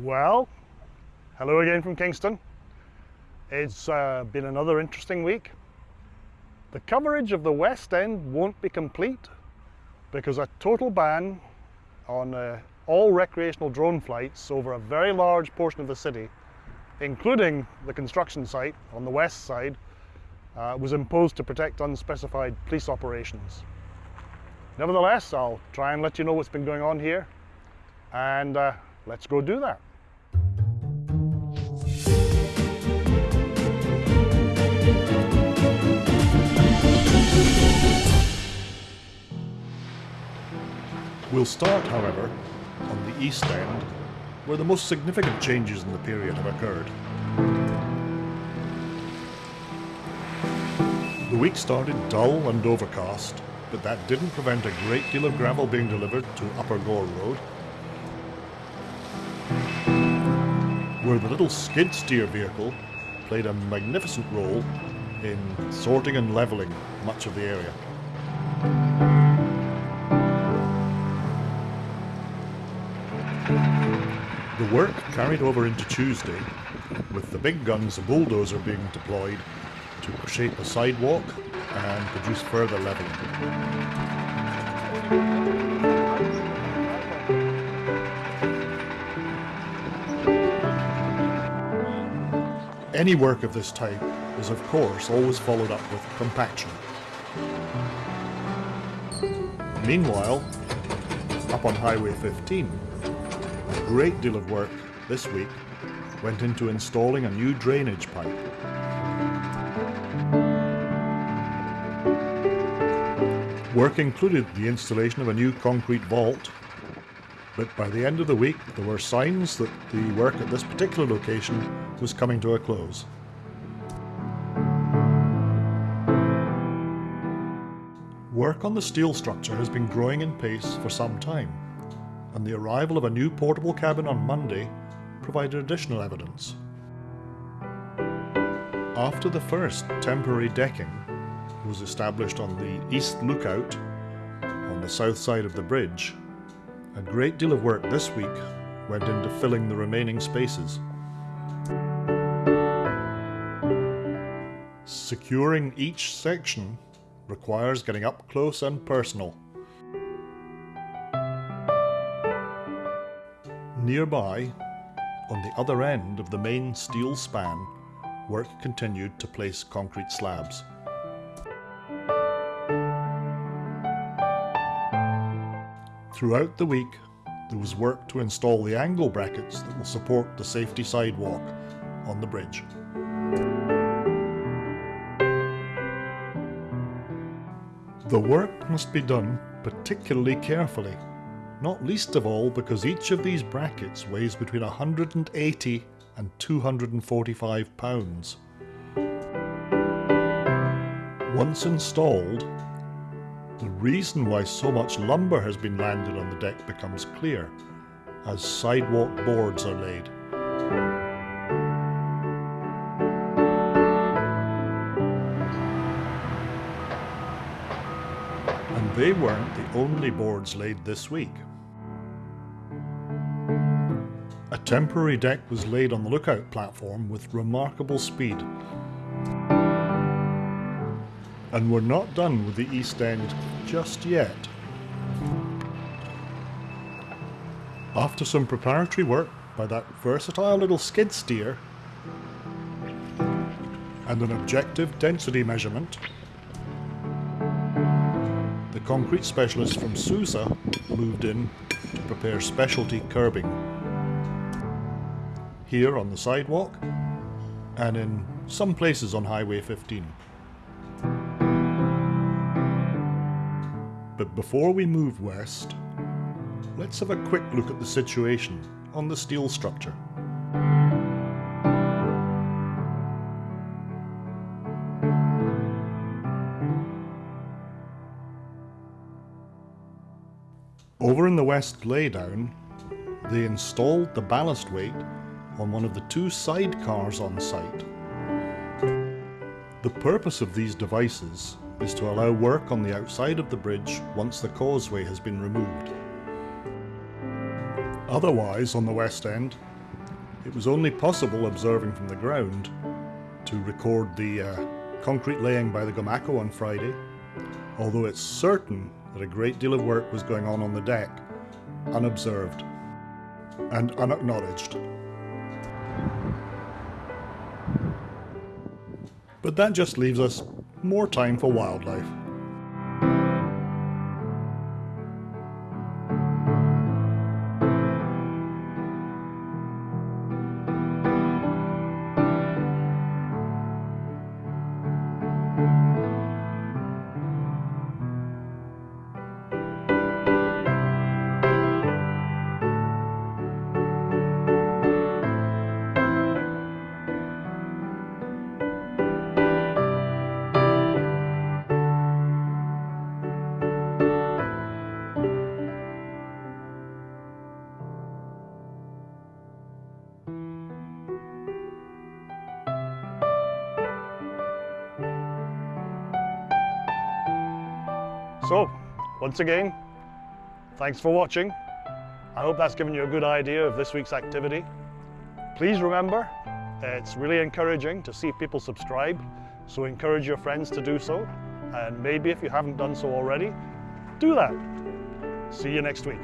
Well, hello again from Kingston. It's uh, been another interesting week. The coverage of the West End won't be complete because a total ban on uh, all recreational drone flights over a very large portion of the city, including the construction site on the west side, uh, was imposed to protect unspecified police operations. Nevertheless, I'll try and let you know what's been going on here and uh, let's go do that. We'll start, however, on the East End, where the most significant changes in the period have occurred. The week started dull and overcast, but that didn't prevent a great deal of gravel being delivered to Upper Gore Road, where the little skid steer vehicle played a magnificent role in sorting and levelling much of the area. The work carried over into Tuesday, with the big guns and bulldozer being deployed to shape a sidewalk and produce further levelling. Any work of this type is of course always followed up with compaction. Meanwhile, up on Highway 15, a great deal of work this week went into installing a new drainage pipe. Work included the installation of a new concrete vault, but by the end of the week there were signs that the work at this particular location was coming to a close. Work on the steel structure has been growing in pace for some time, and the arrival of a new portable cabin on Monday provided additional evidence. After the first temporary decking was established on the east lookout on the south side of the bridge, a great deal of work this week went into filling the remaining spaces. Securing each section requires getting up close and personal. Nearby, on the other end of the main steel span, work continued to place concrete slabs. Throughout the week, there was work to install the angle brackets that will support the safety sidewalk on the bridge. The work must be done particularly carefully, not least of all because each of these brackets weighs between 180 and 245 pounds. Once installed, the reason why so much lumber has been landed on the deck becomes clear as sidewalk boards are laid. They weren't the only boards laid this week. A temporary deck was laid on the lookout platform with remarkable speed. And we're not done with the East End just yet. After some preparatory work by that versatile little skid steer and an objective density measurement, concrete specialist from Sousa moved in to prepare specialty curbing. Here on the sidewalk and in some places on Highway 15. But before we move west, let's have a quick look at the situation on the steel structure. Over in the west laydown, they installed the ballast weight on one of the two sidecars on site. The purpose of these devices is to allow work on the outside of the bridge once the causeway has been removed. Otherwise, on the west end, It was only possible observing from the ground to record the uh, concrete laying by the Gomaco on Friday, although it's certain that a great deal of work was going on on the deck, unobserved and unacknowledged. But that just leaves us more time for wildlife. So, once again, thanks for watching. I hope that's given you a good idea of this week's activity. Please remember, it's really encouraging to see people subscribe, so encourage your friends to do so. And maybe if you haven't done so already, do that. See you next week.